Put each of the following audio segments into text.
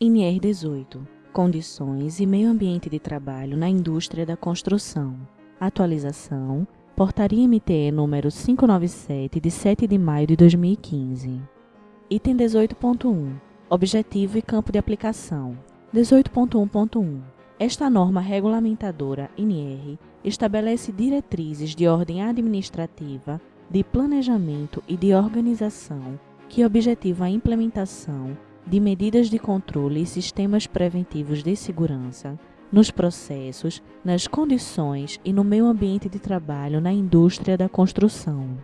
NR 18 Condições e meio ambiente de trabalho na indústria da construção. Atualização. Portaria MTE número 597 de 7 de maio de 2015. Item 18.1 Objetivo e campo de aplicação. 18.1.1 Esta norma regulamentadora NR estabelece diretrizes de ordem administrativa, de planejamento e de organização que objetivam a implementação de medidas de controle e sistemas preventivos de segurança nos processos, nas condições e no meio ambiente de trabalho na indústria da construção.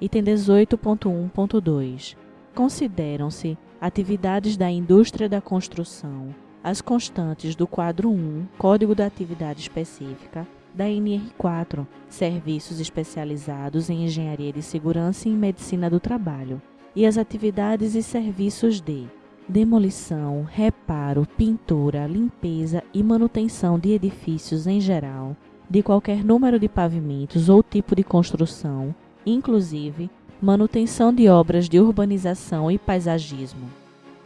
Item 18.1.2 Consideram-se atividades da indústria da construção as constantes do quadro 1, Código da Atividade Específica, da NR4, Serviços Especializados em Engenharia de Segurança e Medicina do Trabalho, e as atividades e serviços de demolição, reparo, pintura, limpeza e manutenção de edifícios em geral, de qualquer número de pavimentos ou tipo de construção, inclusive manutenção de obras de urbanização e paisagismo.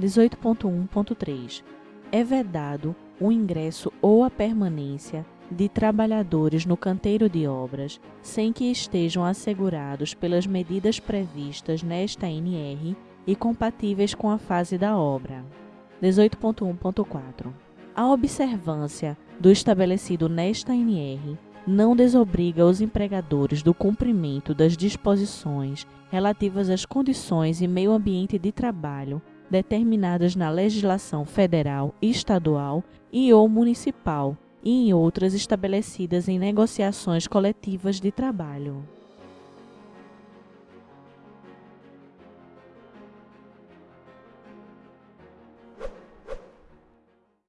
18.1.3 É vedado o ingresso ou a permanência de trabalhadores no canteiro de obras sem que estejam assegurados pelas medidas previstas nesta NR e compatíveis com a fase da obra. 18.1.4 A observância do estabelecido nesta NR não desobriga os empregadores do cumprimento das disposições relativas às condições e meio ambiente de trabalho determinadas na legislação federal, estadual e ou municipal e em outras estabelecidas em negociações coletivas de trabalho.